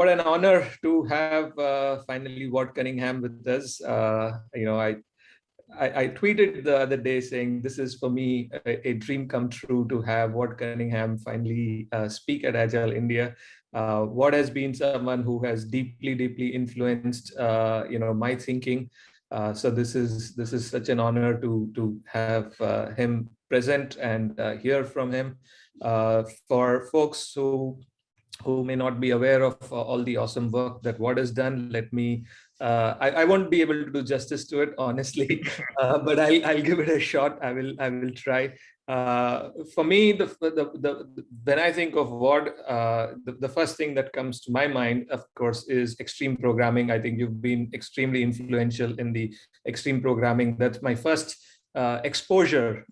what an honor to have uh, finally Ward Cunningham with us. Uh, you know, I, I, I tweeted the other day saying this is for me a, a dream come true to have Ward Cunningham finally uh, speak at Agile India. Uh, has been someone who has deeply, deeply influenced, uh, you know, my thinking. Uh, so this is this is such an honor to to have him present and hear from him. for folks who who may not be aware of uh, all the awesome work that Ward has done, let me, uh, I, I, won't be able to do justice to it, honestly, uh, but I'll, I'll give it a shot. I will, I will try. Uh, for me, the, the, the, when I think of Ward, uh, the, the first thing that comes to my mind, of course, is extreme programming. I think you've been extremely influential in the extreme programming. That's my first uh, exposure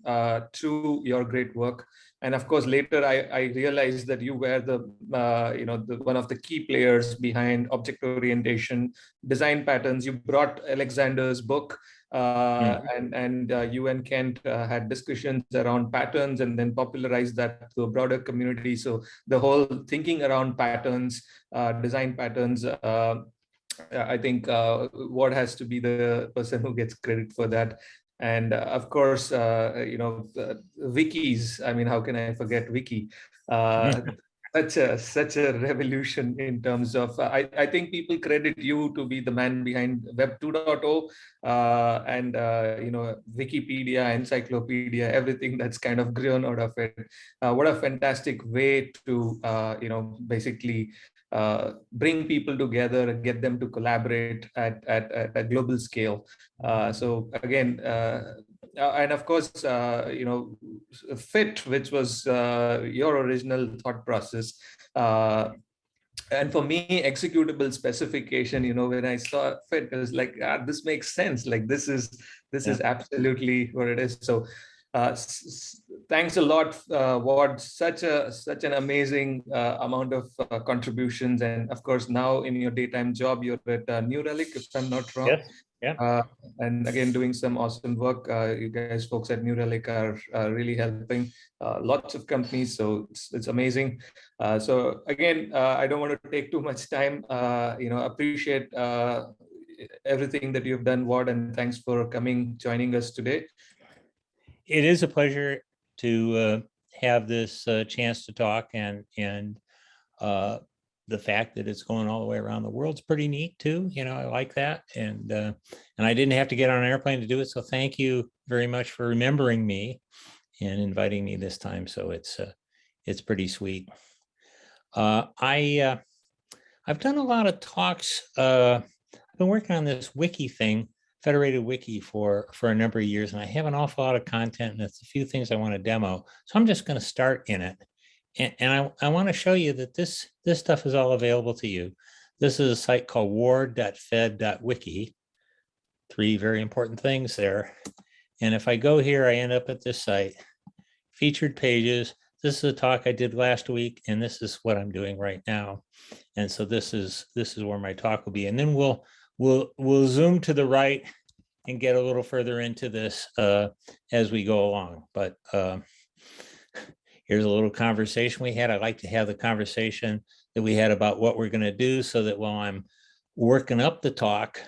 to your great work and of course later I, I realized that you were the uh, you know the, one of the key players behind object orientation design patterns you brought alexander's book uh, mm. and and uh, you and kent uh, had discussions around patterns and then popularized that to a broader community so the whole thinking around patterns uh, design patterns uh, I think uh, Ward has to be the person who gets credit for that. And uh, of course, uh, you know, wikis, I mean, how can I forget wiki? Uh, such a such a revolution in terms of uh, I, I think people credit you to be the man behind web 2.0 uh, and uh, you know wikipedia encyclopedia everything that's kind of grown out of it uh, what a fantastic way to uh, you know basically uh, bring people together and get them to collaborate at, at, at a global scale. Uh, so again, uh, uh and of course, uh, you know, FIT, which was uh, your original thought process. and for me, executable specification, you know, when I saw FIT, it was like, ah, this makes sense. Like this is, this yeah. is absolutely what it is. So uh, thanks a lot, uh, Ward. Such a such an amazing uh, amount of uh, contributions, and of course, now in your daytime job, you're at uh, New Relic, if I'm not wrong. Yes. Yeah. Uh, and again, doing some awesome work. Uh, you guys, folks at New Relic, are really helping lots of companies. So it's, it's amazing. so again, I don't want to take too much time. you know, appreciate everything that you've done, Ward, and thanks for coming, joining us today it is a pleasure to uh, have this uh, chance to talk and and uh, the fact that it's going all the way around the world is pretty neat too. You know, I like that. And uh, and I didn't have to get on an airplane to do it. So thank you very much for remembering me and inviting me this time. So it's uh, it's pretty sweet. Uh, I I've done a lot of talks. I've been working on this wiki thing Federated Wiki for, for a number of years, and I have an awful lot of content, and it's a few things I want to demo. So I'm just going to start in it. And, and I, I want to show you that this, this stuff is all available to you. This is a site called ward.fed.wiki. Three very important things there. And if I go here, I end up at this site, featured pages. This is a talk I did last week, and this is what I'm doing right now. And so this is this is where my talk will be. And then we'll We'll, we'll zoom to the right and get a little further into this uh, as we go along. But uh, here's a little conversation we had. I like to have the conversation that we had about what we're going to do so that while I'm working up the talk,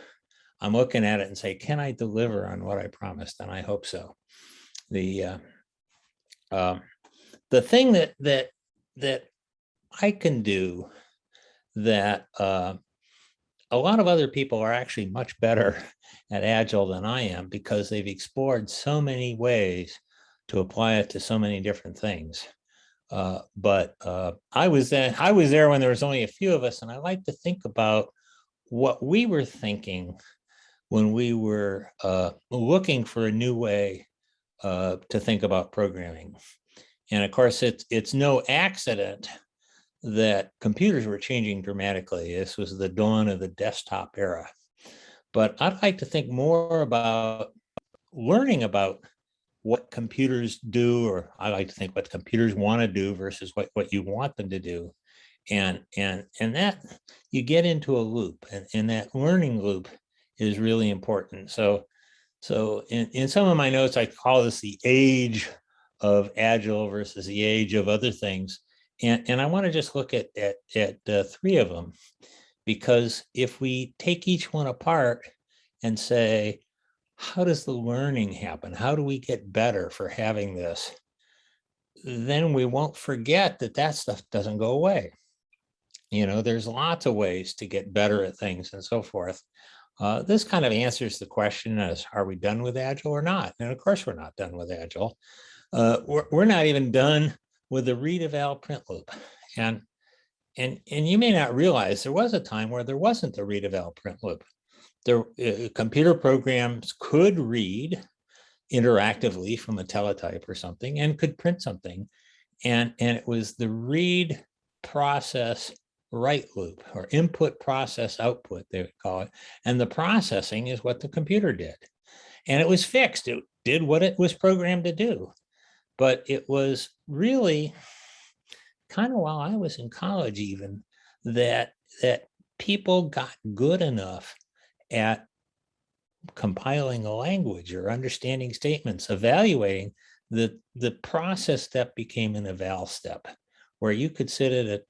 I'm looking at it and say, can I deliver on what I promised? And I hope so. The uh, uh, the thing that that that I can do that uh, a lot of other people are actually much better at Agile than I am because they've explored so many ways to apply it to so many different things. Uh, but uh, I was there, I was there when there was only a few of us, and I like to think about what we were thinking when we were uh, looking for a new way uh, to think about programming. And of course, it's it's no accident that computers were changing dramatically. This was the dawn of the desktop era. But I'd like to think more about learning about what computers do, or I like to think what computers want to do versus what, what you want them to do. And, and, and that you get into a loop and, and that learning loop is really important. So, so in, in some of my notes, I call this the age of Agile versus the age of other things. And, and I want to just look at, at, at uh, three of them, because if we take each one apart and say, how does the learning happen? How do we get better for having this? Then we won't forget that that stuff doesn't go away. You know, there's lots of ways to get better at things and so forth. Uh, this kind of answers the question as, are we done with Agile or not? And of course, we're not done with Agile. Uh, we're, we're not even done with the read eval print loop. And, and, and you may not realize there was a time where there wasn't a read eval print loop. The uh, computer programs could read interactively from a teletype or something and could print something. And, and it was the read process write loop or input process output, they would call it. And the processing is what the computer did. And it was fixed. It did what it was programmed to do. But it was really kind of while I was in college even that that people got good enough at compiling a language or understanding statements, evaluating the, the process step became an eval step where you could sit at a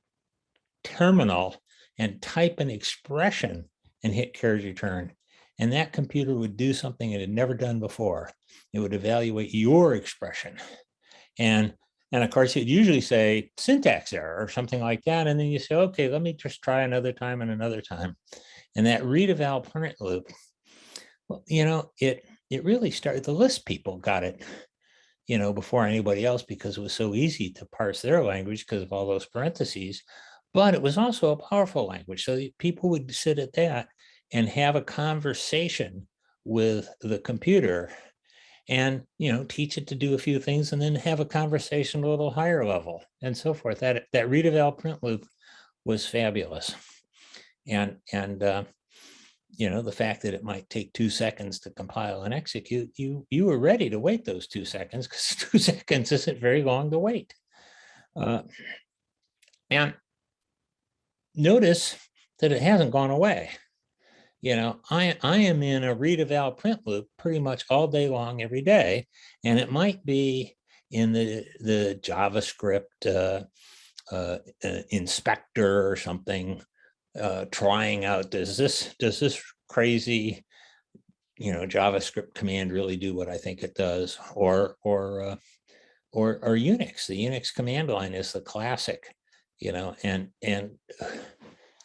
terminal and type an expression and hit carriage return. And that computer would do something it had never done before. It would evaluate your expression. And, and of course, it usually say syntax error or something like that. And then you say, okay, let me just try another time and another time. And that read eval print loop, well, you know, it, it really started, the Lisp people got it, you know, before anybody else because it was so easy to parse their language because of all those parentheses but it was also a powerful language. So people would sit at that and have a conversation with the computer and, you know, teach it to do a few things and then have a conversation a little higher level and so forth. That, that read eval print loop was fabulous. And, and, uh, you know, the fact that it might take two seconds to compile and execute, you, you were ready to wait those two seconds because two seconds isn't very long to wait. Uh, and notice that it hasn't gone away. You know, I, I am in a read eval print loop pretty much all day long every day, and it might be in the, the JavaScript uh, uh, uh, inspector or something, uh, trying out, does this, does this crazy, you know, JavaScript command really do what I think it does? Or, or, uh, or, or Unix, the Unix command line is the classic you know, and, and,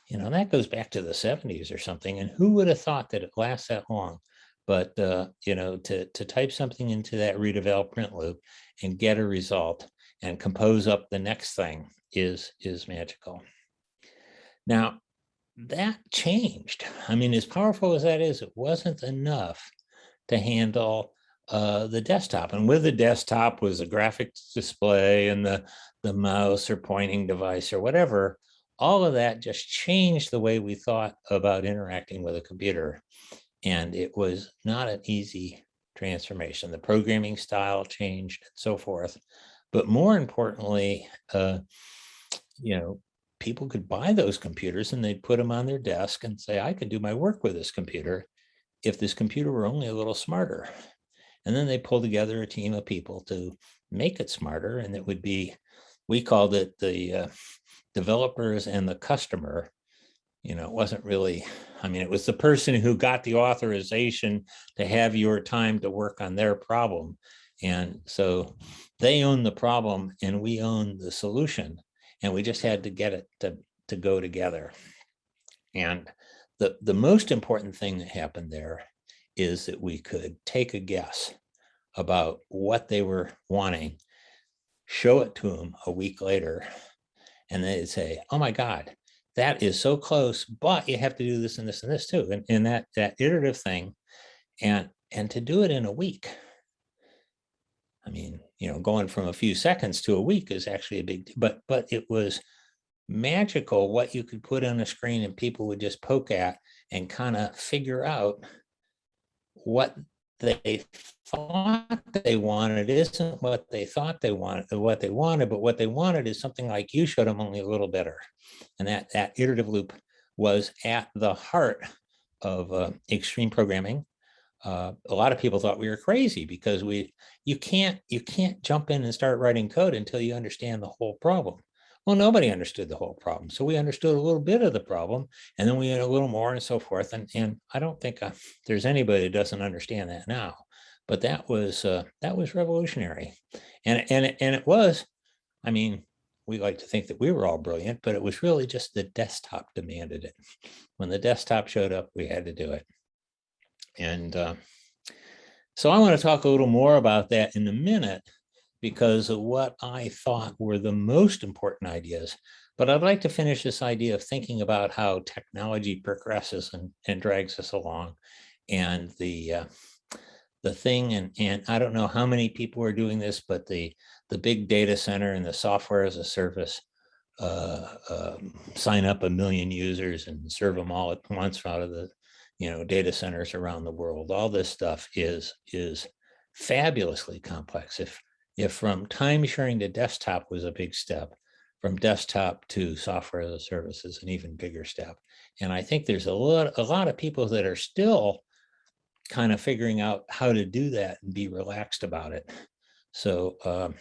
you know, that goes back to the seventies or something. And who would have thought that it lasts that long? But, uh, you know, to, to type something into that read eval print loop and get a result and compose up the next thing is, is magical. Now, that changed. I mean, as powerful as that is, it wasn't enough to handle uh, the desktop. And with the desktop was a graphics display and the, the mouse or pointing device or whatever. All of that just changed the way we thought about interacting with a computer. And it was not an easy transformation. The programming style changed and so forth. But more importantly, uh, you know, people could buy those computers and they'd put them on their desk and say, I could do my work with this computer if this computer were only a little smarter. And then they pull together a team of people to make it smarter. And it would be, we called it the uh, developers and the customer. You know, it wasn't really, I mean, it was the person who got the authorization to have your time to work on their problem. And so they own the problem and we own the solution. And we just had to get it to, to go together. And the, the most important thing that happened there is that we could take a guess about what they were wanting, show it to them a week later, and they'd say, oh my God, that is so close, but you have to do this and this and this too. And, and that, that iterative thing, and, and to do it in a week. I mean, you know, going from a few seconds to a week is actually a big, but, but it was magical what you could put on a screen and people would just poke at and kind of figure out what they thought they wanted isn't what they thought they wanted, what they wanted, but what they wanted is something like you showed them only a little better. And that, that iterative loop was at the heart of uh, extreme programming. Uh, a lot of people thought we were crazy because we, you can't, you can't jump in and start writing code until you understand the whole problem. Well, nobody understood the whole problem. So we understood a little bit of the problem and then we had a little more and so forth. And, and I don't think uh, there's anybody that doesn't understand that now. But that was uh, that was revolutionary. And, and, and it was, I mean, we like to think that we were all brilliant, but it was really just the desktop demanded it. When the desktop showed up, we had to do it. And uh, so I want to talk a little more about that in a minute because of what I thought were the most important ideas. But I'd like to finish this idea of thinking about how technology progresses and, and drags us along. And the uh, the thing, and, and I don't know how many people are doing this, but the, the big data center and the software as a service uh, um, sign up a million users and serve them all at once out of the you know data centers around the world all this stuff is is fabulously complex if if from time sharing to desktop was a big step from desktop to software as a service is an even bigger step. And i think there's a lot a lot of people that are still kind of figuring out how to do that and be relaxed about it. So um,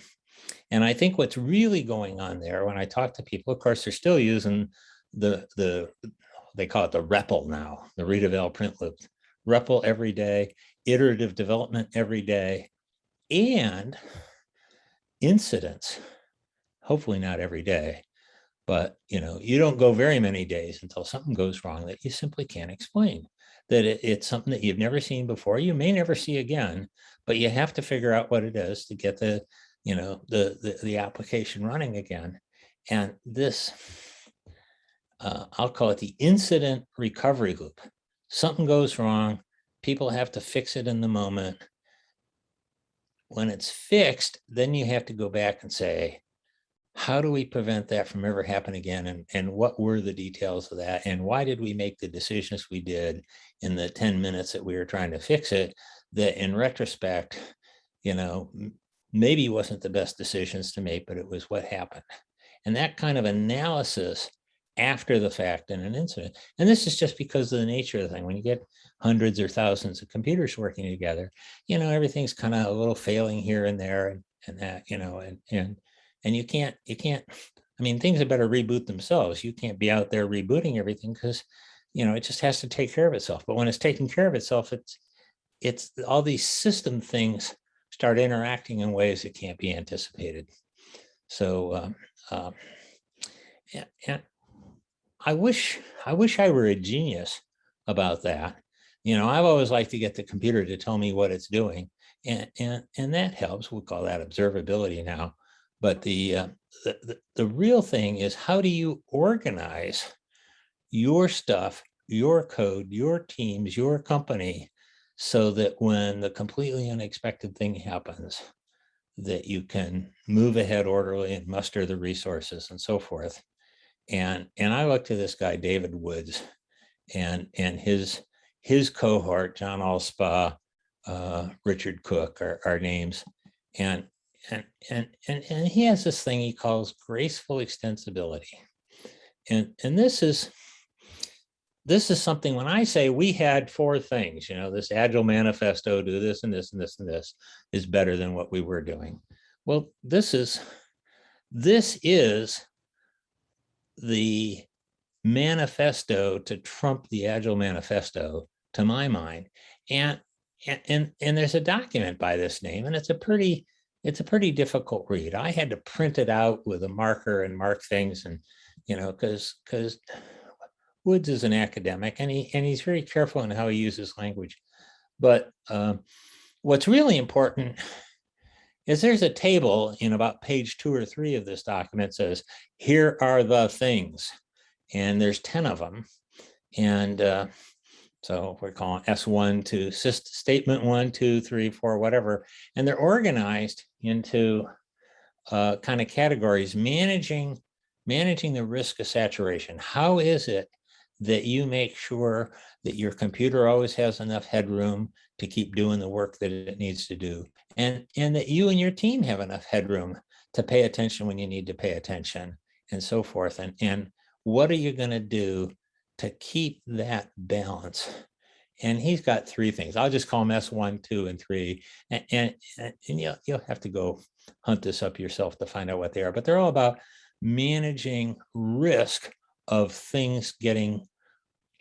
and I think what's really going on there when I talk to people, of course, they're still using the, the they call it the REPL now, the read print loop, REPL every day, iterative development every day, and incidents, hopefully not every day, but you know, you don't go very many days until something goes wrong that you simply can't explain, that it, it's something that you've never seen before, you may never see again, but you have to figure out what it is to get the you know, the, the, the application running again. And this, uh, I'll call it the incident recovery loop. Something goes wrong, people have to fix it in the moment. When it's fixed, then you have to go back and say, how do we prevent that from ever happening again? And, and what were the details of that? And why did we make the decisions we did in the 10 minutes that we were trying to fix it? That in retrospect, you know, maybe wasn't the best decisions to make, but it was what happened. And that kind of analysis after the fact in an incident. And this is just because of the nature of the thing. When you get hundreds or thousands of computers working together, you know, everything's kind of a little failing here and there and, and that, you know, and, and, and you can't, you can't, I mean, things had better reboot themselves. You can't be out there rebooting everything because, you know, it just has to take care of itself. But when it's taking care of itself, it's, it's all these system things start interacting in ways that can't be anticipated. So, um, and, and I wish I wish I were a genius about that. You know, I've always liked to get the computer to tell me what it's doing, and and and that helps. We call that observability now. But the, uh, the, the the real thing is how do you organize your stuff, your code, your teams, your company so that when the completely unexpected thing happens, that you can move ahead orderly and muster the resources and so forth. And, and I look to this guy, David Woods, and, and his, his cohort, John Allspaw, uh, Richard Cook are, are names. And, and, and, and, and he has this thing he calls graceful extensibility. And, and this is, this is something when I say we had four things, you know, this agile manifesto, do this and this and this and this is better than what we were doing. Well, this is, this is the manifesto to trump the agile manifesto to my mind. And, and, and, there's a document by this name and it's a pretty, it's a pretty difficult read. I had to print it out with a marker and mark things and, you know, cause, cause Woods is an academic and he and he's very careful in how he uses language. But um, what's really important is there's a table in about page two or three of this document says, here are the things. And there's 10 of them. And uh, so we're calling S1 to statement one, two, three, four, whatever. And they're organized into uh, kind of categories, managing managing the risk of saturation. How is it that you make sure that your computer always has enough headroom to keep doing the work that it needs to do. And, and that you and your team have enough headroom to pay attention when you need to pay attention and so forth. And, and what are you going to do to keep that balance? And he's got three things. I'll just call them S1, 2, and 3. And, and, and you'll, you'll have to go hunt this up yourself to find out what they are. But they're all about managing risk of things getting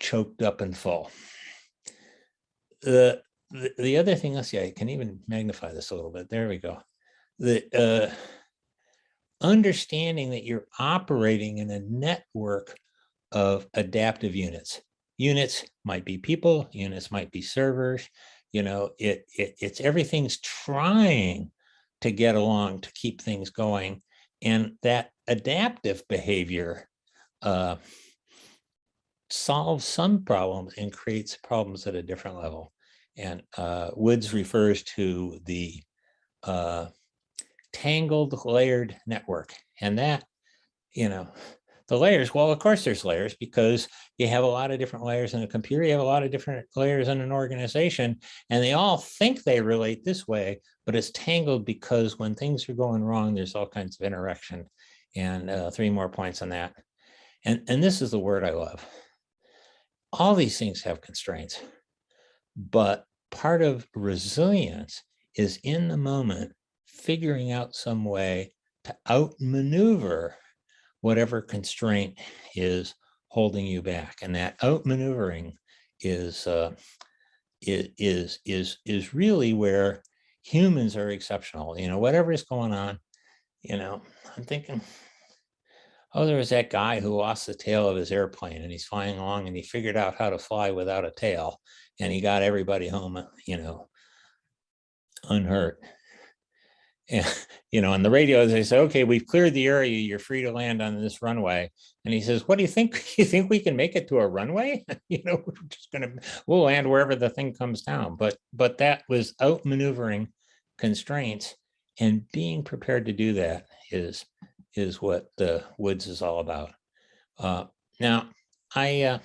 choked up and full. The, the, the other thing, let's see, I can even magnify this a little bit. There we go. The uh, understanding that you're operating in a network of adaptive units. Units might be people, units might be servers, you know, it, it it's everything's trying to get along to keep things going. And that adaptive behavior uh, solves some problems and creates problems at a different level. And uh, Woods refers to the uh, tangled layered network. And that, you know, the layers, well, of course there's layers because you have a lot of different layers in a computer, you have a lot of different layers in an organization, and they all think they relate this way, but it's tangled because when things are going wrong, there's all kinds of interaction. And uh, three more points on that. And, and this is the word I love. All these things have constraints, but part of resilience is in the moment figuring out some way to outmaneuver whatever constraint is holding you back. And that outmaneuvering is, uh, is, is, is really where humans are exceptional. You know, whatever is going on, you know, I'm thinking, oh, there was that guy who lost the tail of his airplane and he's flying along and he figured out how to fly without a tail and he got everybody home, you know, unhurt. And, you know, on the radio, they say, okay, we've cleared the area. You're free to land on this runway. And he says, what do you think? You think we can make it to a runway? you know, we're just going to, we'll land wherever the thing comes down. But, but that was outmaneuvering constraints and being prepared to do that is, is what the woods is all about. Uh, now, I, uh,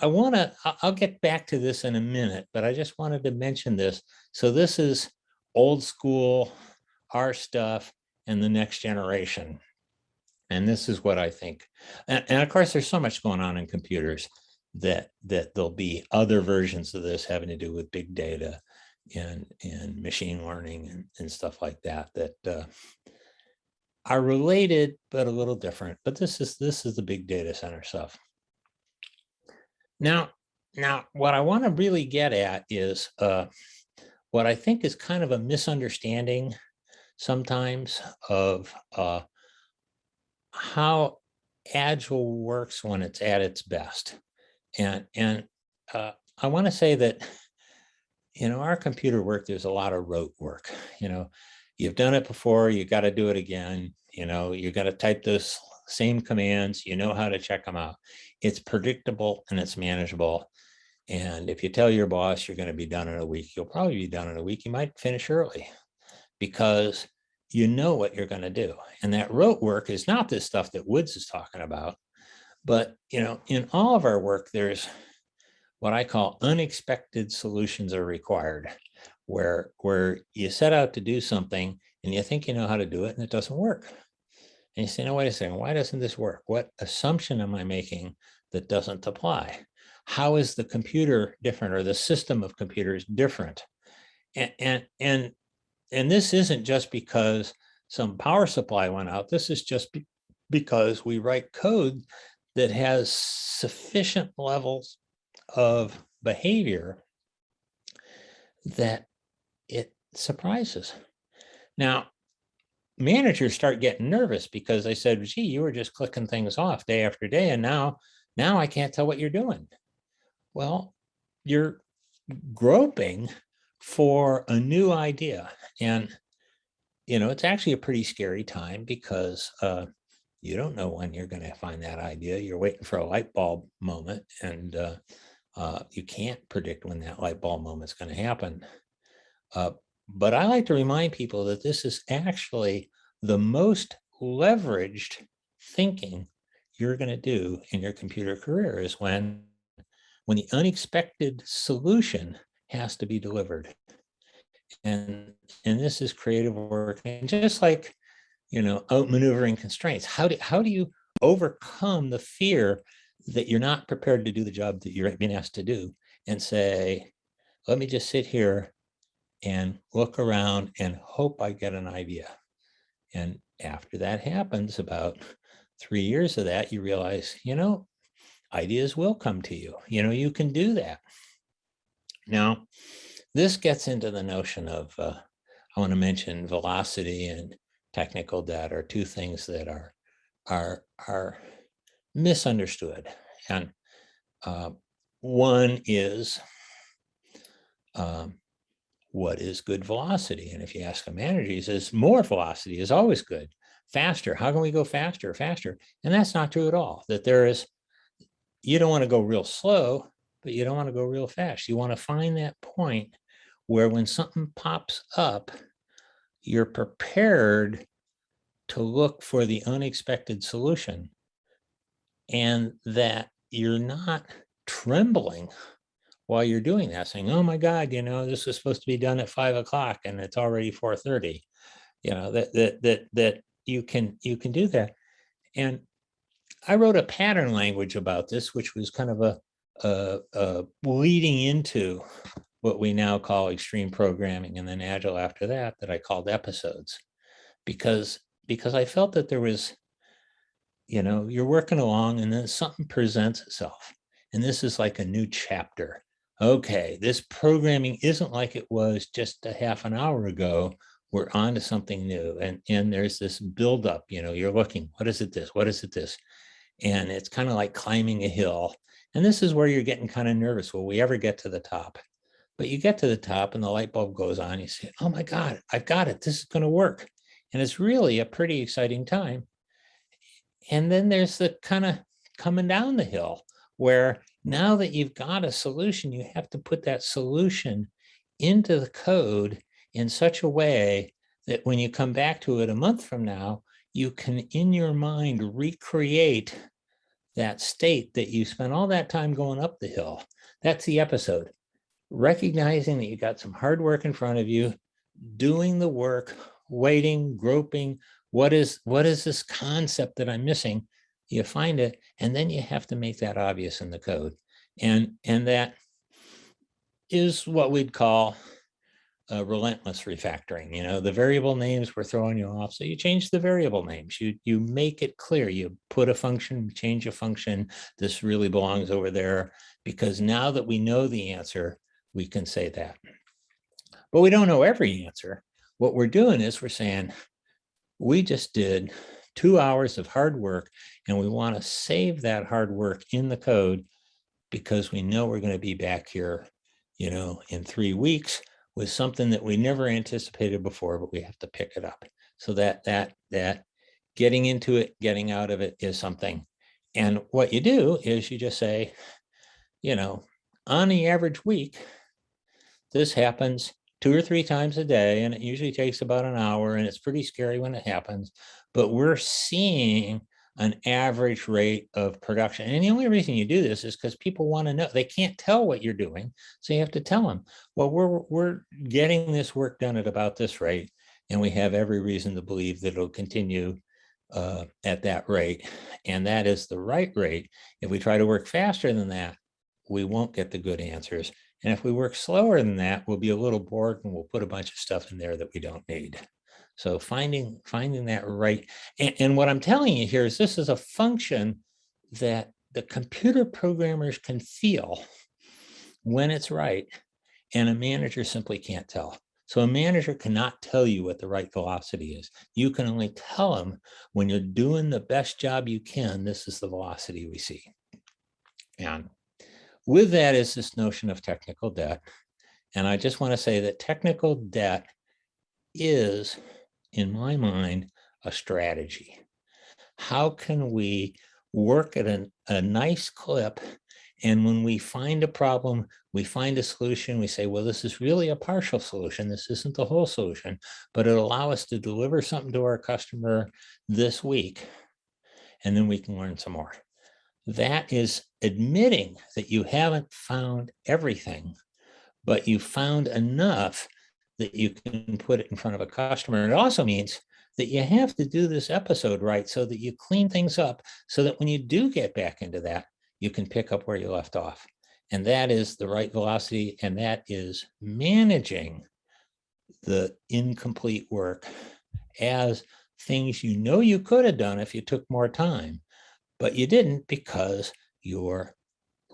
I want to, I'll get back to this in a minute, but I just wanted to mention this. So this is old school, our stuff, and the next generation. And this is what I think. And, and, of course, there's so much going on in computers that that there'll be other versions of this having to do with big data and, and machine learning and, and stuff like that, that uh, are related, but a little different. But this is this is the big data center stuff. Now, now what I want to really get at is uh, what I think is kind of a misunderstanding sometimes of uh, how Agile works when it's at its best. And, and uh, I want to say that, you know, our computer work, there's a lot of rote work. You know, you've done it before, you got to do it again. You know, you got to type those same commands, you know how to check them out. It's predictable and it's manageable. And if you tell your boss you're going to be done in a week, you'll probably be done in a week. You might finish early because you know what you're going to do. And that rote work is not this stuff that Woods is talking about. But, you know, in all of our work, there's what I call unexpected solutions are required, where, where you set out to do something and you think you know how to do it and it doesn't work. And you say, no, wait a second, why doesn't this work? What assumption am I making that doesn't apply? how is the computer different or the system of computers different? And, and, and, and this isn't just because some power supply went out. This is just be because we write code that has sufficient levels of behavior that it surprises. Now, managers start getting nervous because they said, gee, you were just clicking things off day after day. And now, now I can't tell what you're doing. Well, you're groping for a new idea. And, you know, it's actually a pretty scary time because uh, you don't know when you're going to find that idea. You're waiting for a light bulb moment and uh, uh, you can't predict when that light bulb moment is going to happen. Uh, but I like to remind people that this is actually the most leveraged thinking you're going to do in your computer career is when when the unexpected solution has to be delivered. And, and this is creative work. And just like, you know, outmaneuvering constraints, how do, how do you overcome the fear that you're not prepared to do the job that you're being asked to do and say, let me just sit here and look around and hope I get an idea. And, after that happens, about three years of that, you realize, you know, ideas will come to you. You know, you can do that. Now, this gets into the notion of, uh, I want to mention velocity and technical debt are two things that are, are, are misunderstood. And uh, one is um, what is good velocity? And if you ask a manager, he says more velocity is always good. Faster, how can we go faster, faster? And that's not true at all, that there is, you don't want to go real slow, but you don't want to go real fast. You want to find that point where when something pops up, you're prepared to look for the unexpected solution and that you're not trembling while you're doing that, saying, oh my God, you know, this is supposed to be done at five o'clock and it's already 4.30. You know, that, that, that, that you can, you can do that. And I wrote a pattern language about this, which was kind of a, a, a leading into what we now call extreme programming and then agile after that, that I called episodes because, because I felt that there was, you know, you're working along and then something presents itself. And this is like a new chapter okay, this programming isn't like it was just a half an hour ago. We're on to something new. And, and there's this buildup, you know, you're looking, what is it this? What is it this? And it's kind of like climbing a hill. And this is where you're getting kind of nervous. Will we ever get to the top? But you get to the top and the light bulb goes on. You say, oh my God, I've got it. This is going to work. And it's really a pretty exciting time. And then there's the kind of coming down the hill where now that you've got a solution, you have to put that solution into the code in such a way that when you come back to it a month from now, you can in your mind recreate that state that you spent all that time going up the hill. That's the episode. Recognizing that you got some hard work in front of you, doing the work, waiting, groping, what is what is this concept that I'm missing? You find it, and then you have to make that obvious in the code. And, and that is what we'd call a relentless refactoring. You know, the variable names were throwing you off. So you change the variable names. You, you make it clear. You put a function, change a function. This really belongs over there because now that we know the answer, we can say that. But we don't know every answer. What we're doing is we're saying, we just did two hours of hard work and we want to save that hard work in the code because we know we're going to be back here, you know, in three weeks with something that we never anticipated before, but we have to pick it up. So that that that getting into it, getting out of it is something. And what you do is you just say, you know, on the average week, this happens two or three times a day, and it usually takes about an hour, and it's pretty scary when it happens but we're seeing an average rate of production. And the only reason you do this is because people want to know. They can't tell what you're doing, so you have to tell them, well, we're, we're getting this work done at about this rate, and we have every reason to believe that it'll continue uh, at that rate. And that is the right rate. If we try to work faster than that, we won't get the good answers. And if we work slower than that, we'll be a little bored and we'll put a bunch of stuff in there that we don't need. So finding finding that right. And, and what I'm telling you here is this is a function that the computer programmers can feel when it's right and a manager simply can't tell. So a manager cannot tell you what the right velocity is. You can only tell them when you're doing the best job you can, this is the velocity we see. And with that is this notion of technical debt. And I just want to say that technical debt is in my mind, a strategy. How can we work at a, a nice clip and when we find a problem, we find a solution, we say, well, this is really a partial solution. This isn't the whole solution, but it'll allow us to deliver something to our customer this week. And then we can learn some more. That is admitting that you haven't found everything, but you found enough that you can put it in front of a customer. And it also means that you have to do this episode right so that you clean things up so that when you do get back into that, you can pick up where you left off. And that is the right velocity. And that is managing the incomplete work as things you know you could have done if you took more time, but you didn't because you're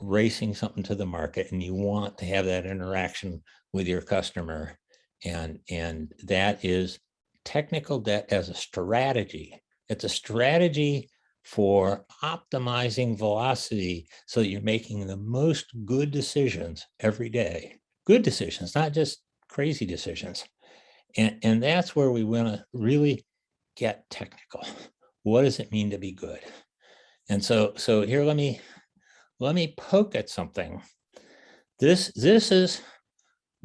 racing something to the market and you want to have that interaction with your customer. And, and that is technical debt as a strategy. It's a strategy for optimizing velocity so that you're making the most good decisions every day. Good decisions, not just crazy decisions. And, and that's where we want to really get technical. What does it mean to be good? And so, so here, let me, let me poke at something. This, this is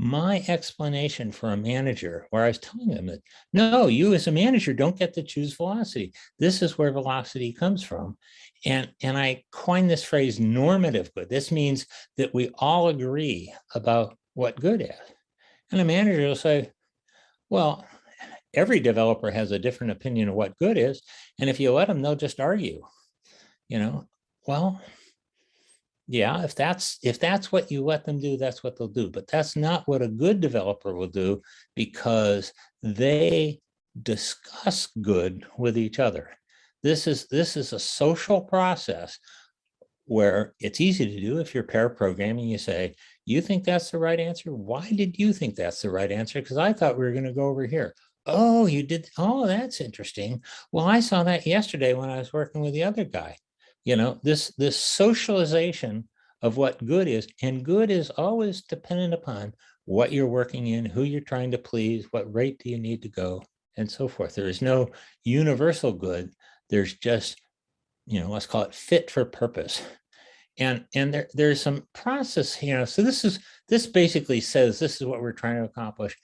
my explanation for a manager where I was telling them that, no, you as a manager don't get to choose velocity. This is where velocity comes from. And, and I coined this phrase normative good. This means that we all agree about what good is. And a manager will say, well, every developer has a different opinion of what good is. And if you let them, they'll just argue, you know, well, yeah, if that's if that's what you let them do, that's what they'll do. But that's not what a good developer will do because they discuss good with each other. This is this is a social process where it's easy to do if you're pair programming. You say, you think that's the right answer? Why did you think that's the right answer? Because I thought we were going to go over here. Oh, you did. Oh, that's interesting. Well, I saw that yesterday when I was working with the other guy you know, this, this socialization of what good is, and good is always dependent upon what you're working in, who you're trying to please, what rate do you need to go, and so forth. There is no universal good. There's just, you know, let's call it fit for purpose. And, and there, there's some process, you know, so this is, this basically says this is what we're trying to accomplish.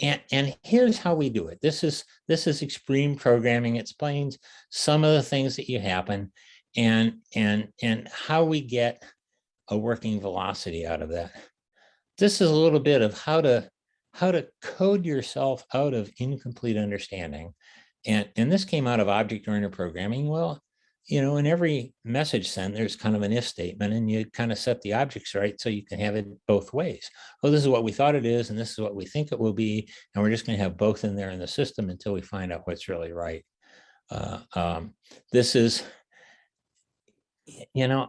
And, and here's how we do it. This is, this is extreme programming. Explains some of the things that you happen and and and how we get a working velocity out of that. This is a little bit of how to how to code yourself out of incomplete understanding. And, and this came out of object-oriented programming. Well, you know, in every message sent, there's kind of an if statement and you kind of set the objects right so you can have it both ways. Oh, this is what we thought it is, and this is what we think it will be. And we're just going to have both in there in the system until we find out what's really right. Uh, um, this is you know,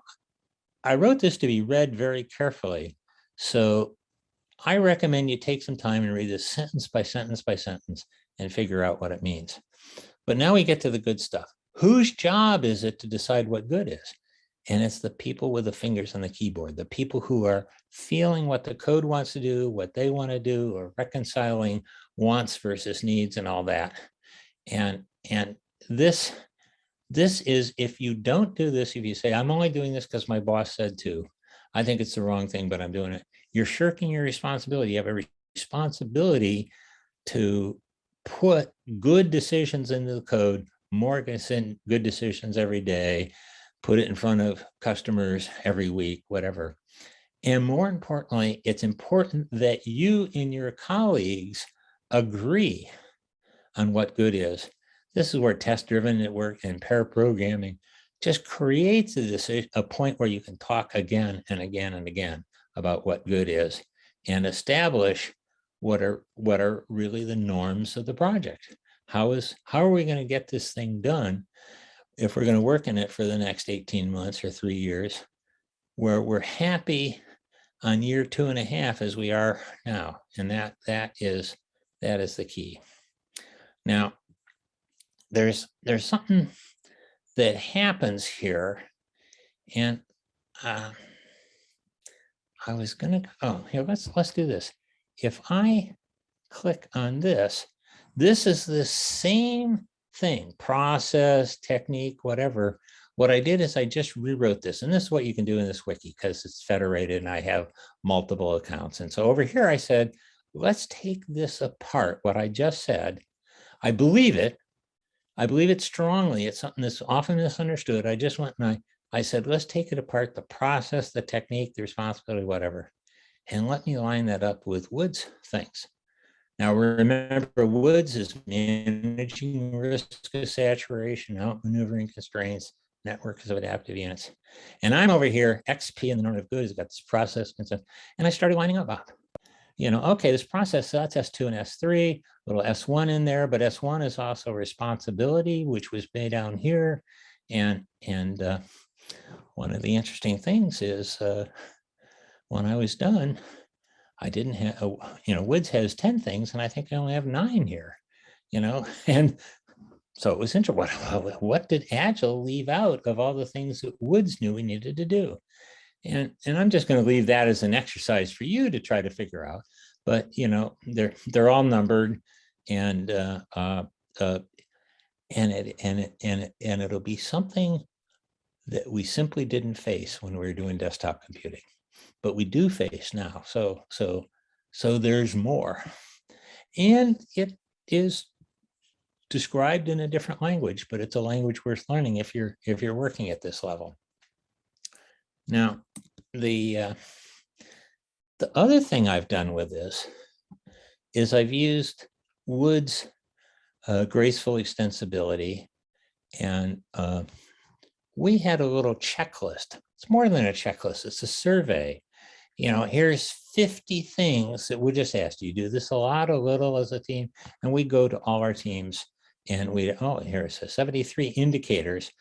I wrote this to be read very carefully. So I recommend you take some time and read this sentence by sentence by sentence and figure out what it means. But now we get to the good stuff. Whose job is it to decide what good is? And it's the people with the fingers on the keyboard, the people who are feeling what the code wants to do, what they want to do, or reconciling wants versus needs and all that. And, and this this is, if you don't do this, if you say, I'm only doing this because my boss said to, I think it's the wrong thing, but I'm doing it. You're shirking your responsibility. You have a responsibility to put good decisions into the code, more good decisions every day, put it in front of customers every week, whatever. And more importantly, it's important that you and your colleagues agree on what good is this is where test-driven network and pair programming just creates a, decision, a point where you can talk again and again and again about what good is and establish what are what are really the norms of the project. How is how are we going to get this thing done if we're going to work in it for the next 18 months or three years, where we're happy on year two and a half as we are now, and that that is that is the key. Now, there's there's something that happens here and uh, I was gonna oh here let's let's do this. If I click on this this is the same thing process technique whatever. What I did is I just rewrote this and this is what you can do in this wiki because it's federated and I have multiple accounts. And so over here I said let's take this apart what I just said. I believe it I believe it strongly. It's something that's often misunderstood. I just went and I, I said, let's take it apart, the process, the technique, the responsibility, whatever. And let me line that up with Woods things. Now remember, Woods is managing risk of saturation, outmaneuvering constraints, networks of adaptive units. And I'm over here, XP in the normative good has got this process and. And I started lining up. You know, okay, this process, so that's S2 and S3, little S1 in there, but S1 is also responsibility, which was made down here. And, and uh, one of the interesting things is uh, when I was done, I didn't have, uh, you know, Woods has 10 things and I think I only have nine here, you know, and so it was interesting. What, what did Agile leave out of all the things that Woods knew we needed to do? And, and I'm just going to leave that as an exercise for you to try to figure out. But, you know, they're, they're all numbered and, uh, uh, uh, and it, and it, and it, and it'll be something that we simply didn't face when we were doing desktop computing, but we do face now. So, so, so there's more. And it is described in a different language, but it's a language worth learning if you're if you're working at this level. Now, the uh, the other thing I've done with this is I've used Woods' uh, graceful extensibility, and uh, we had a little checklist. It's more than a checklist; it's a survey. You know, here's 50 things that we just asked you do this a lot, a little as a team, and we go to all our teams and we, oh, here it says 73 indicators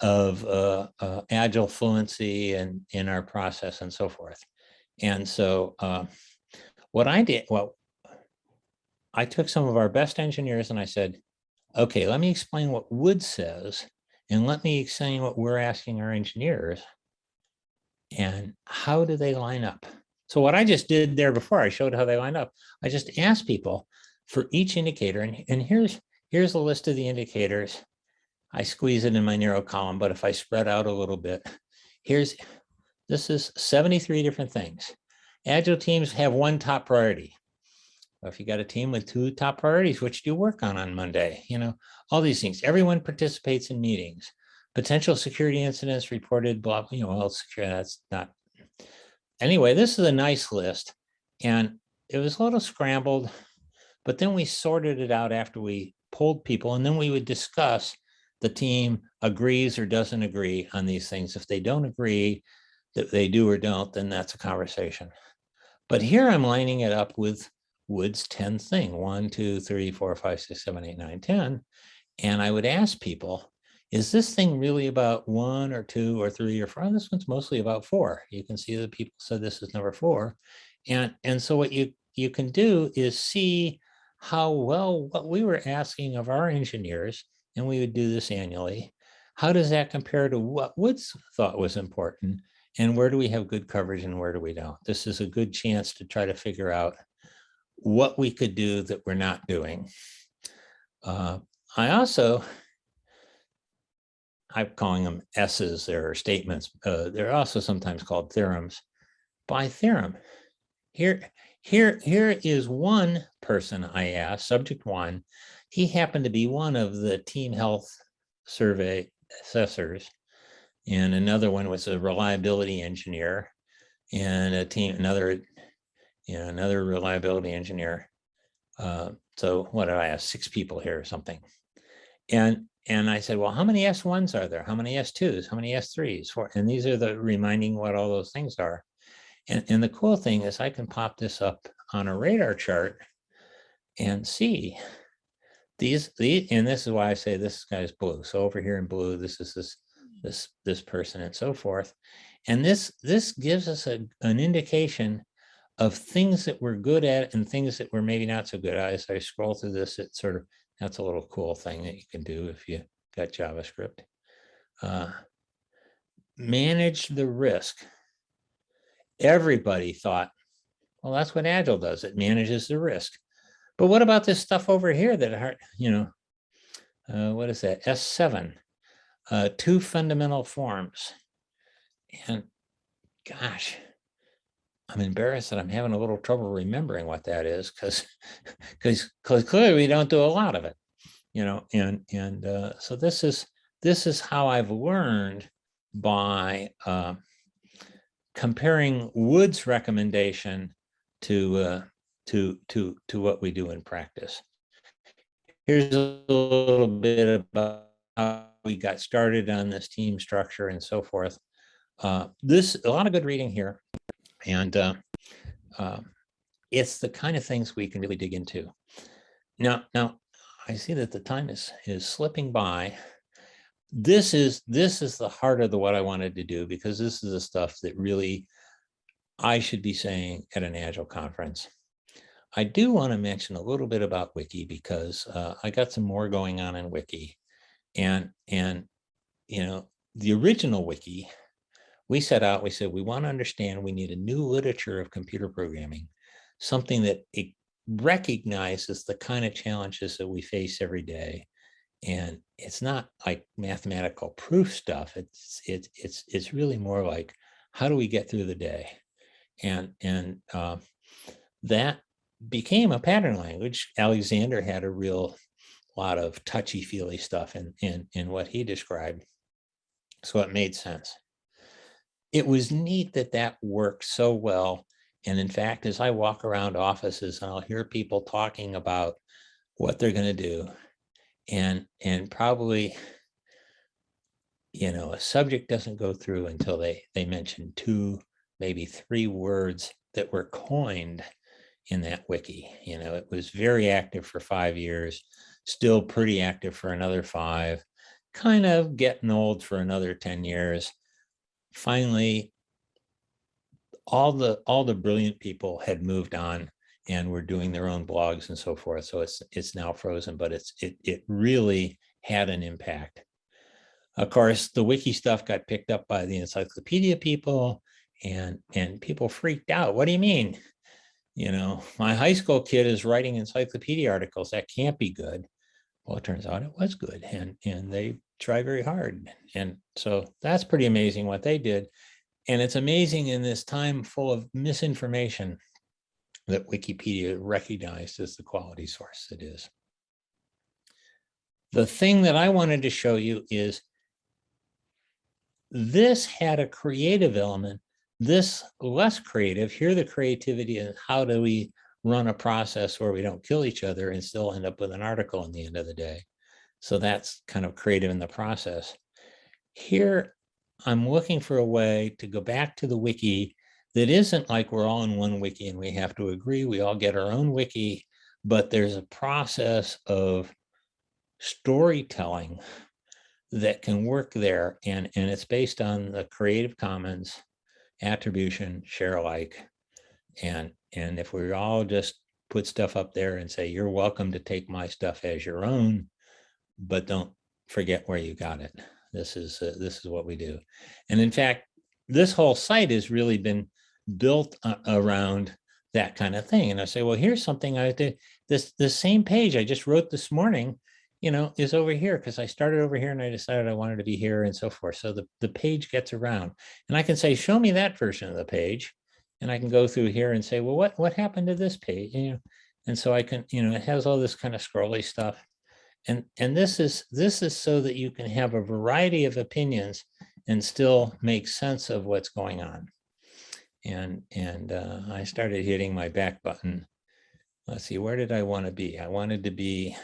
of uh, uh, agile fluency and in our process and so forth. And so uh, what I did, well, I took some of our best engineers and I said, okay, let me explain what Wood says and let me explain what we're asking our engineers and how do they line up? So what I just did there before I showed how they line up, I just asked people for each indicator and, and here's Here's a list of the indicators. I squeeze it in my narrow column, but if I spread out a little bit, here's, this is 73 different things. Agile teams have one top priority. If you got a team with two top priorities, which do you work on on Monday? You know, all these things. Everyone participates in meetings. Potential security incidents reported, blah, you know, well, security, that's not. Anyway, this is a nice list. And it was a little scrambled, but then we sorted it out after we polled people, and then we would discuss the team agrees or doesn't agree on these things. If they don't agree that they do or don't, then that's a conversation. But here I'm lining it up with Woods' 10 thing, one, two, three, four, five, six, seven, eight, nine, 10. And I would ask people, is this thing really about one or two or three or four? This one's mostly about four. You can see that people said this is number four. And, and so what you, you can do is see how well what we were asking of our engineers, and we would do this annually, how does that compare to what Woods thought was important? And where do we have good coverage and where do we don't? This is a good chance to try to figure out what we could do that we're not doing. Uh, I also, I'm calling them S's, they're statements. Uh, they're also sometimes called theorems. By theorem, here, here, here is one person I asked, subject one. He happened to be one of the team health survey assessors. And another one was a reliability engineer and a team, another, you know, another reliability engineer. Uh, so what did I ask? Six people here or something. And and I said, well, how many S1s are there? How many S2s? How many S3s? For, and these are the reminding what all those things are. And, and the cool thing is I can pop this up on a radar chart and see these, these, and this is why I say this guy's blue. So over here in blue, this is this, this, this person and so forth. And this, this gives us a, an indication of things that we're good at and things that we're maybe not so good at. As I scroll through this, it sort of, that's a little cool thing that you can do if you got JavaScript. Uh, manage the risk everybody thought, well, that's what Agile does. It manages the risk. But what about this stuff over here that, you know, uh, what is that? S7, uh, two fundamental forms. And gosh, I'm embarrassed that I'm having a little trouble remembering what that is because because clearly we don't do a lot of it, you know, and and uh, so this is this is how I've learned by uh, comparing Woods' recommendation to uh, to to to what we do in practice. Here's a little bit about how we got started on this team structure and so forth. Uh, this a lot of good reading here, and uh, uh, it's the kind of things we can really dig into. Now, now I see that the time is is slipping by. This is this is the heart of the what I wanted to do because this is the stuff that really I should be saying at an Agile conference. I do want to mention a little bit about Wiki because uh, I got some more going on in Wiki. And, and, you know, the original Wiki, we set out, we said, we want to understand we need a new literature of computer programming, something that it recognizes the kind of challenges that we face every day. And it's not like mathematical proof stuff. It's, it's, it's, it's really more like, how do we get through the day? And, and uh, that became a pattern language. Alexander had a real lot of touchy feely stuff in, in, in what he described. So it made sense. It was neat that that worked so well. And in fact, as I walk around offices I'll hear people talking about what they're going to do and, and probably, you know, a subject doesn't go through until they, they mention two, maybe three words that were coined in that wiki. You know, it was very active for five years, still pretty active for another five, kind of getting old for another 10 years. Finally, all the all the brilliant people had moved on and were doing their own blogs and so forth. So it's it's now frozen, but it's it it really had an impact. Of course, the wiki stuff got picked up by the encyclopedia people and and people freaked out. What do you mean? You know, my high school kid is writing encyclopedia articles. That can't be good. Well, it turns out it was good and, and they try very hard. And so that's pretty amazing what they did. And it's amazing in this time full of misinformation that Wikipedia recognized as the quality source it is. The thing that I wanted to show you is this had a creative element this less creative, here the creativity is how do we run a process where we don't kill each other and still end up with an article in the end of the day. So that's kind of creative in the process. Here, I'm looking for a way to go back to the wiki that isn't like we're all in one wiki and we have to agree, we all get our own wiki, but there's a process of storytelling that can work there. And, and it's based on the Creative Commons attribution, share alike. And, and if we all just put stuff up there and say, you're welcome to take my stuff as your own, but don't forget where you got it. This is, uh, this is what we do. And in fact, this whole site has really been built uh, around that kind of thing. And I say, well, here's something I did this, the same page I just wrote this morning you know, is over here because I started over here and I decided I wanted to be here and so forth. So the, the page gets around and I can say, show me that version of the page. And I can go through here and say, well, what, what happened to this page? You know, and so I can, you know, it has all this kind of scrolly stuff. And, and this is this is so that you can have a variety of opinions and still make sense of what's going on. And, and uh, I started hitting my back button. Let's see, where did I want to be? I wanted to be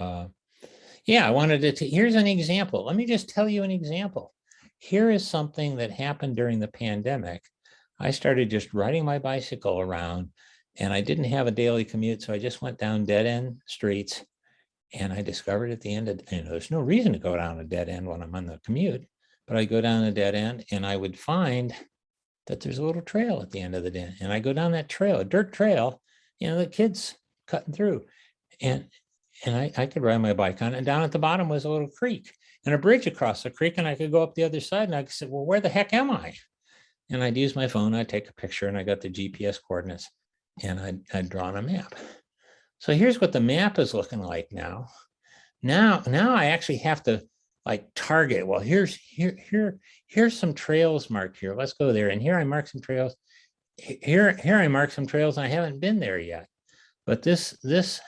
uh, yeah, I wanted to, here's an example. Let me just tell you an example. Here is something that happened during the pandemic. I started just riding my bicycle around and I didn't have a daily commute. So I just went down dead end streets and I discovered at the end of, you know, there's no reason to go down a dead end when I'm on the commute, but I go down a dead end and I would find that there's a little trail at the end of the day. And I go down that trail, a dirt trail, you know, the kids cutting through. And and I, I could ride my bike on. And down at the bottom was a little creek and a bridge across the creek. And I could go up the other side and I said, well, where the heck am I? And I'd use my phone, I'd take a picture and I got the GPS coordinates and I'd, I'd draw on a map. So here's what the map is looking like now. Now, now I actually have to like target. Well, here's here, here, here's some trails marked here. Let's go there. And here I mark some trails. Here, here I mark some trails. I haven't been there yet. But this, this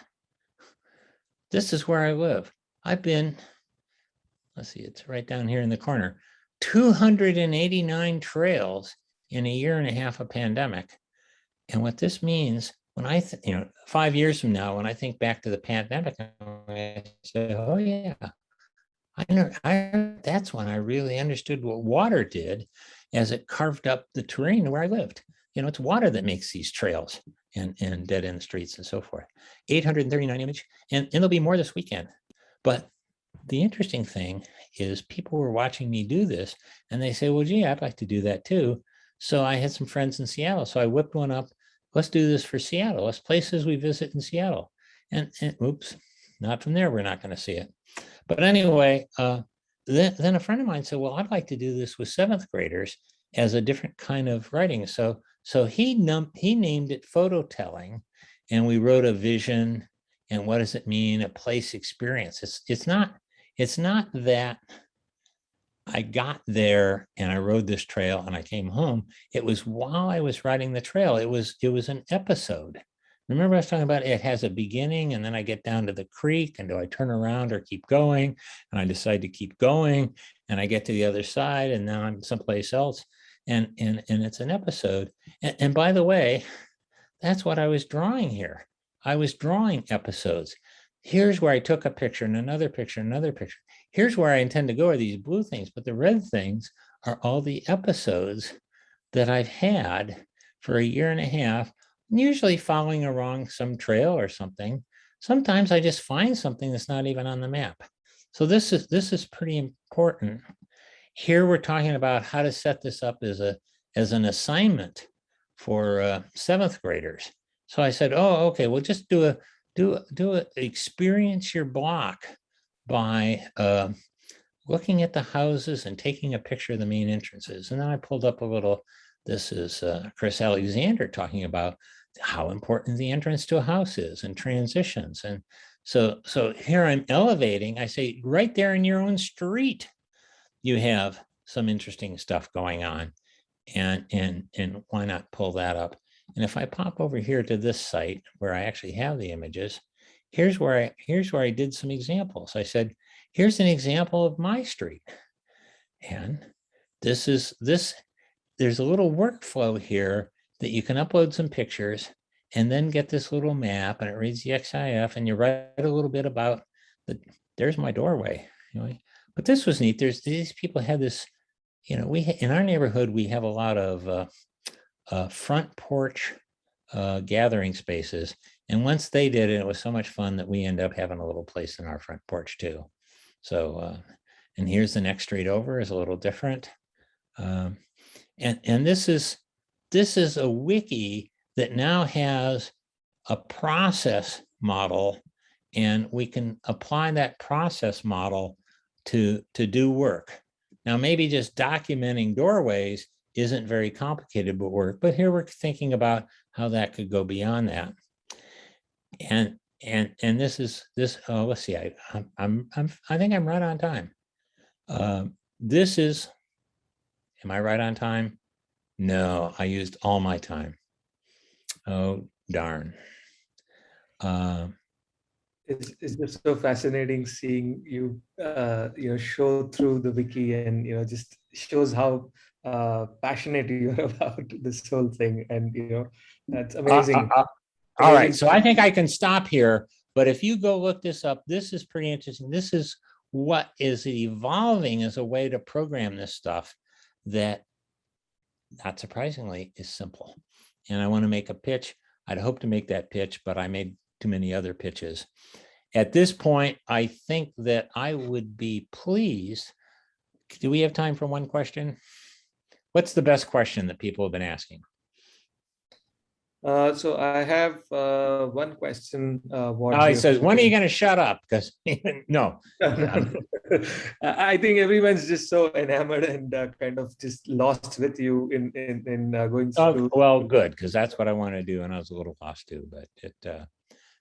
this is where I live. I've been, let's see, it's right down here in the corner, 289 trails in a year and a half of pandemic. And what this means when I, you know, five years from now, when I think back to the pandemic, I say, oh yeah, I know, I, that's when I really understood what water did as it carved up the terrain where I lived. You know, it's water that makes these trails and, and dead end streets and so forth. 839 image, and, and there'll be more this weekend. But the interesting thing is people were watching me do this and they say, well, gee, I'd like to do that too. So I had some friends in Seattle. So I whipped one up. Let's do this for Seattle. Let's places we visit in Seattle. And, and oops, not from there. We're not going to see it. But anyway, uh, then, then a friend of mine said, well, I'd like to do this with seventh graders as a different kind of writing. So, so he, num he named it photo telling and we wrote a vision and what does it mean, a place experience. It's, it's not, it's not that I got there and I rode this trail and I came home. It was while I was riding the trail, it was, it was an episode. Remember I was talking about it has a beginning and then I get down to the creek and do I turn around or keep going? And I decide to keep going and I get to the other side and now I'm someplace else. And, and, and it's an episode. And, and by the way, that's what I was drawing here. I was drawing episodes. Here's where I took a picture and another picture, another picture. Here's where I intend to go are these blue things, but the red things are all the episodes that I've had for a year and a half usually following along some trail or something. Sometimes I just find something that's not even on the map. So this is this is pretty important. Here we're talking about how to set this up as a as an assignment for uh, seventh graders. So I said, oh, okay, well, just do a do do a experience your block by uh, looking at the houses and taking a picture of the main entrances. And then I pulled up a little this is uh, Chris Alexander talking about how important the entrance to a house is and transitions. And so, so here I'm elevating, I say right there in your own street, you have some interesting stuff going on. And, and, and why not pull that up? And if I pop over here to this site where I actually have the images, here's where I, here's where I did some examples. I said, here's an example of my street. And this is, this there's a little workflow here that you can upload some pictures and then get this little map and it reads the EXIF and you write a little bit about the, there's my doorway. You know, but this was neat. There's these people had this, you know, we in our neighborhood, we have a lot of uh, uh, front porch uh, gathering spaces. And once they did it, it was so much fun that we end up having a little place in our front porch too. So, uh, and here's the next street over is a little different. Um, and, and this is this is a wiki that now has a process model and we can apply that process model to, to do work. Now, maybe just documenting doorways isn't very complicated but work, but here we're thinking about how that could go beyond that. And and and this is this. Oh, let's see. I I'm I'm I think I'm right on time. Uh, this is Am I right on time? No, I used all my time. Oh, darn. Uh, it's, it's just so fascinating seeing you, uh, you know, show through the wiki and, you know, just shows how uh, passionate you're about this whole thing. And, you know, that's uh, amazing. Uh, uh, all right. So I think I can stop here. But if you go look this up, this is pretty interesting. This is what is evolving as a way to program this stuff that, not surprisingly, is simple. And I want to make a pitch. I'd hope to make that pitch, but I made too many other pitches. At this point, I think that I would be pleased. Do we have time for one question? What's the best question that people have been asking? Uh, so I have uh, one question. Uh, what oh, he says, when are you going to shut up? Because no. I think everyone's just so enamored and uh, kind of just lost with you in in, in uh, going oh, through. Oh, well, good, because that's what I want to do. And I was a little lost too, but it uh,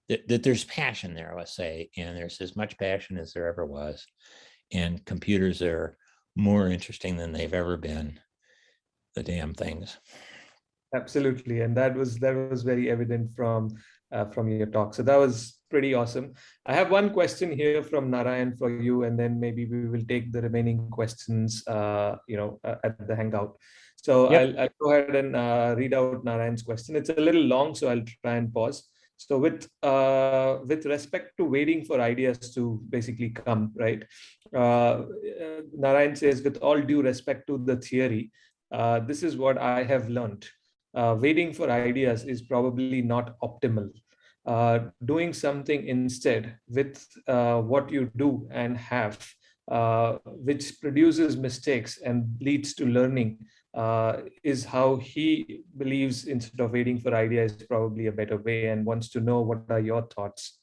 that, that there's passion there, let's say, and there's as much passion as there ever was. And computers are more interesting than they've ever been. The damn things. Absolutely, and that was that was very evident from uh, from your talk. So that was pretty awesome. I have one question here from Narayan for you, and then maybe we will take the remaining questions, uh, you know, uh, at the Hangout. So yep. I'll, I'll, go ahead and uh, read out Narayan's question. It's a little long, so I'll try and pause. So with uh, with respect to waiting for ideas to basically come, right? Uh, Narayan says, with all due respect to the theory, this is what I have learned uh, waiting for ideas is probably not optimal. Uh, doing something instead with uh, what you do and have, uh, which produces mistakes and leads to learning, uh, is how he believes instead of waiting for ideas is probably a better way and wants to know what are your thoughts.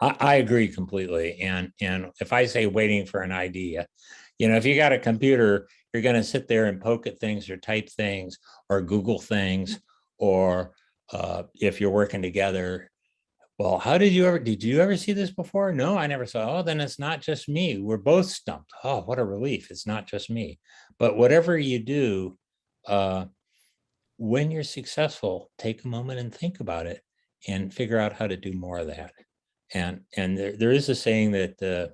I, I agree completely. And, and if I say waiting for an idea, you know, if you got a computer, you're going to sit there and poke at things or type things or Google things, or uh, if you're working together, well, how did you ever, did you ever see this before? No, I never saw. Oh, then it's not just me. We're both stumped. Oh, what a relief. It's not just me. But whatever you do, uh, when you're successful, take a moment and think about it and figure out how to do more of that. And, and there, there is a saying that, uh,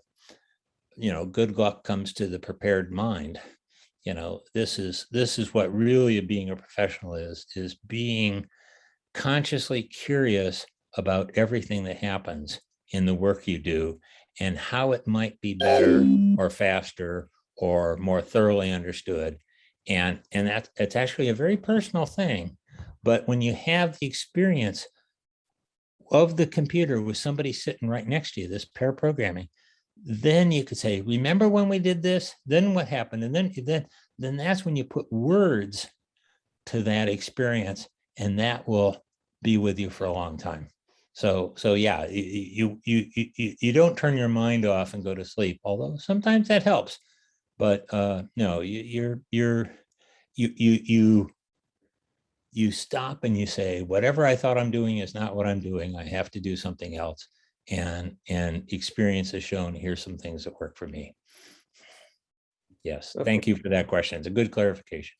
you know, good luck comes to the prepared mind. You know, this is, this is what really being a professional is, is being consciously curious about everything that happens in the work you do and how it might be better mm. or faster or more thoroughly understood. And, and that it's actually a very personal thing. But when you have the experience of the computer with somebody sitting right next to you, this pair programming, then you could say, remember when we did this, then what happened? And then, then, then that's when you put words to that experience and that will be with you for a long time. So, so yeah, you, you, you, you don't turn your mind off and go to sleep, although sometimes that helps. But uh, no, you, you're, you're, you, you, you, you stop and you say, whatever I thought I'm doing is not what I'm doing. I have to do something else. And, and experience has shown, here's some things that work for me. Yes, thank you for that question. It's a good clarification.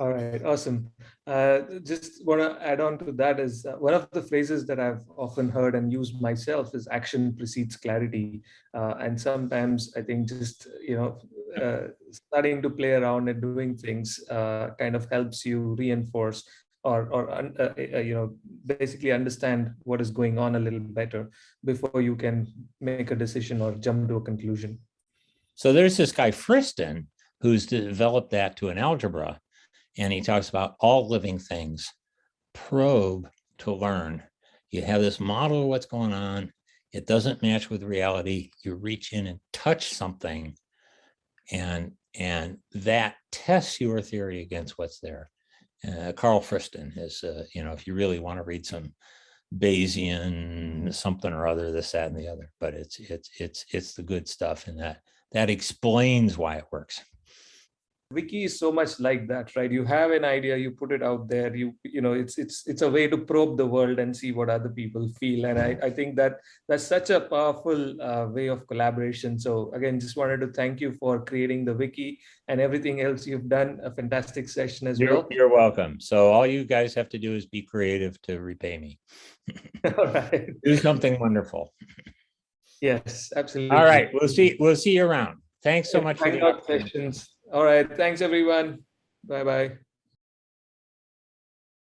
All right, awesome. Uh, just want to add on to that is uh, one of the phrases that I've often heard and used myself is action precedes clarity. Uh, and sometimes I think just, you know, uh, starting to play around and doing things uh, kind of helps you reinforce or, or uh, you know, basically understand what is going on a little better before you can make a decision or jump to a conclusion. So there's this guy Friston who's developed that to an algebra and he talks about all living things probe to learn. You have this model of what's going on. It doesn't match with reality. You reach in and touch something and, and that tests your theory against what's there. Uh, Carl Friston is, uh, you know, if you really want to read some Bayesian something or other, this, that, and the other, but it's, it's, it's, it's the good stuff and that, that explains why it works wiki is so much like that right? You have an idea you put it out there you you know it's it's it's a way to probe the world and see what other people feel. And i i think that that's such a powerful uh, way of collaboration. So again just wanted to thank you for creating the wiki and everything else you've done. A fantastic session as you're, well. you're welcome. So all you guys have to do is be creative to repay me. All right. Do something wonderful. Yes absolutely. All right. We'll see we'll see you around. Thanks so much for the sessions all right. Thanks, everyone. Bye-bye.